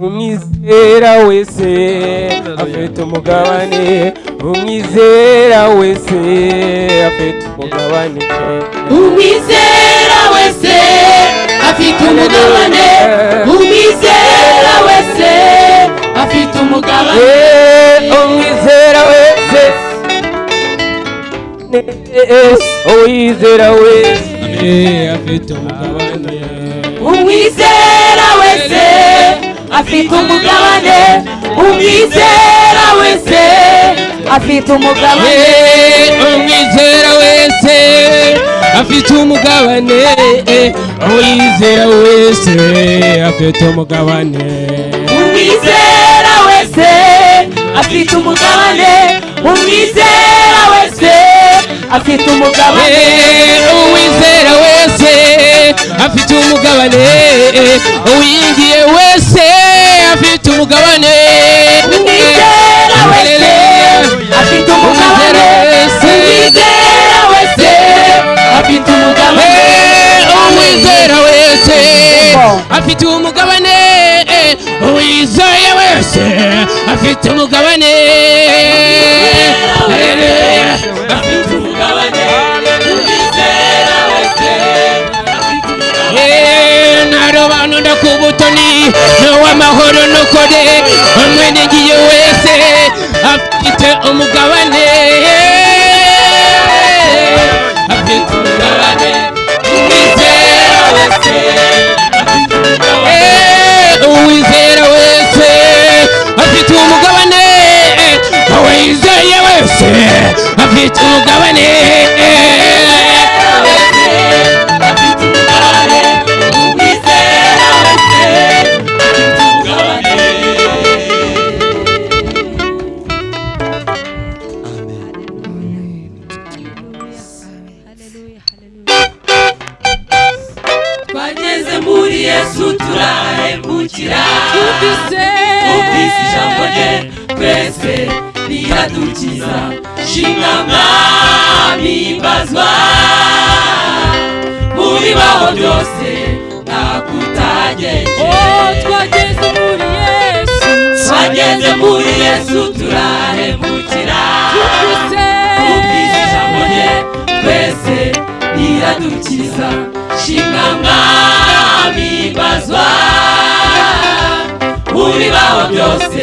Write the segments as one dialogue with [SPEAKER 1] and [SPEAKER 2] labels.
[SPEAKER 1] umwizera wese afite umugabane. Umwizera wese afite umugabane.
[SPEAKER 2] Umwizera wese afite umugabane. Umwizera wese afite umugabane.
[SPEAKER 1] Uwizera wese afite umugabane
[SPEAKER 2] umwizera wese afite umugabane. Umwizera wese afite umugabane.
[SPEAKER 1] Umwizera wese afite umugabane. Uwizera wese afite umugabane
[SPEAKER 2] umwizera wese afite umugabane. umwizera wese afite umugabane.
[SPEAKER 1] Uwizera wese afite umugabane. Uwingiye wese afite umugabane.
[SPEAKER 2] Umwizera wese afite umugabane. Umwizera wese. Afite umugabane.
[SPEAKER 1] Umwizera wese afite umugabane. Uwizeye wese afite umugabane.
[SPEAKER 2] Afite
[SPEAKER 1] ku butoni n'uw'amahoro n'ukuri umwene ngiye wese afite umugabane
[SPEAKER 2] riradukiza shimwa mwami mbazwa mu bibaho byose nakutageje
[SPEAKER 3] twageze muri yesu.
[SPEAKER 2] Twageze muri yesu turahemukira. Rye twese riradukiza shimwa mwami mbazwa mu bibaho byose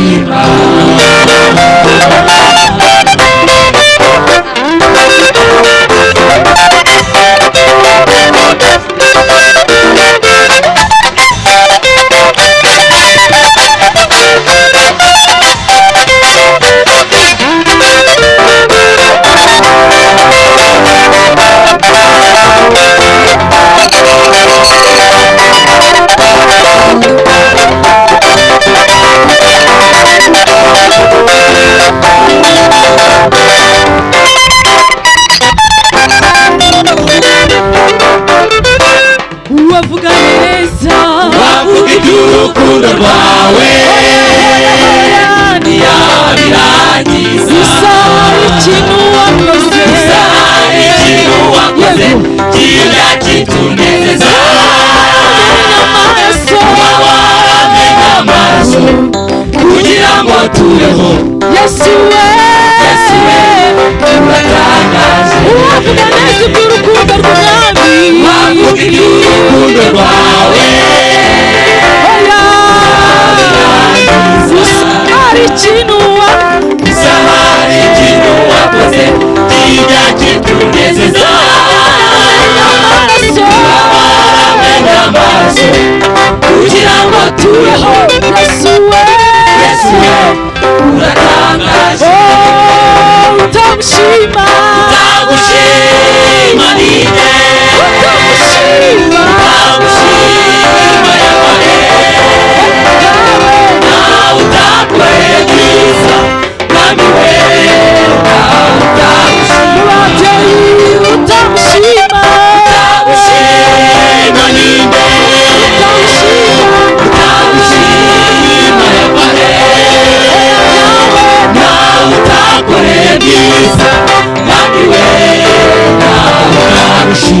[SPEAKER 2] me. to your home. Yes, you will.
[SPEAKER 3] Yes, you
[SPEAKER 2] will. Wakati
[SPEAKER 3] na
[SPEAKER 2] nesi kuru kubertu nami Wakuti kuru kubertu nami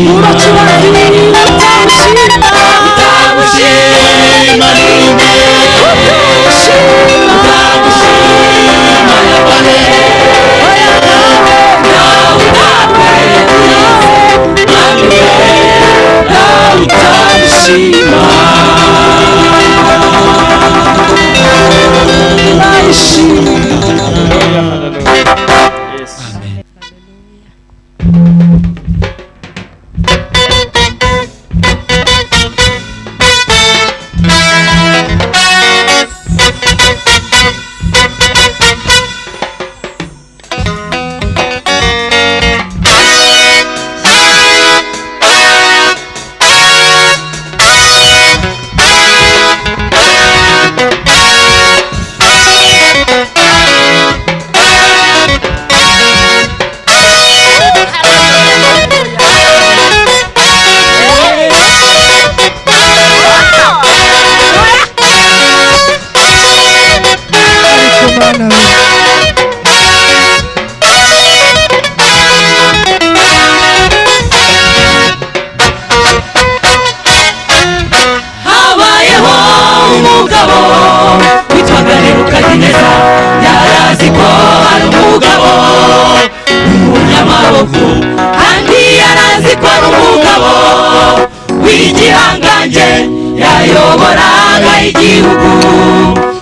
[SPEAKER 2] 음. 누나 umugabo witwaga nebukadineza yari azi ko hari umugabo. W'umunyamaboko kandi yari azi ko ari umugabo. W'igihangange yayoboraga igihugu.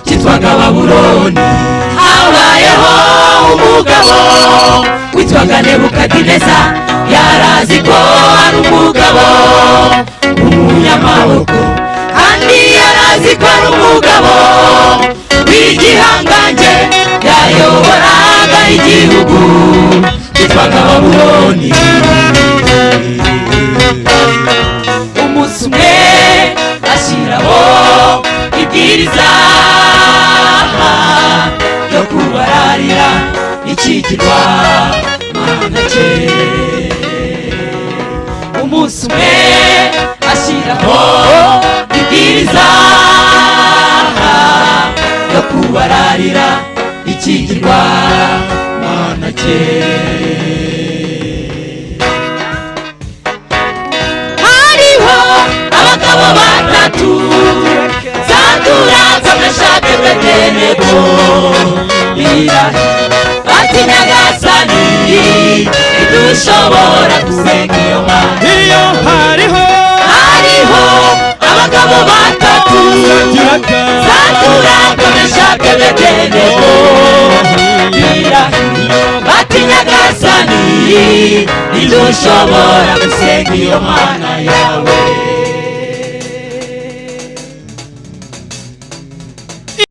[SPEAKER 2] Cyitwaga babuloni habayeho umugabo. Witwaga nebukadineza yari azi ko ari umugabo. W'umunyamaboko ari umugabo w'igihangange yayoboraga igihugu. Cyitwaga babuloni. Umunsi umwe ashyiraho ibwiriza ryo kubararira ikigirwa mana cye umunsi umwe ashyiraho ibwiriza yo kubararira ikigirwa. Mana cye hariho abagabo batatu. Zandura zameshake bedenego birahi bati nyagasani ntidushobora gusenga iyo mana
[SPEAKER 1] iyo hariho
[SPEAKER 2] hariho abagabo batatu.
[SPEAKER 1] Zagiraga
[SPEAKER 2] urakomeshake bedenego bati nyagasani ntidushobora gusenga iyo mana yawe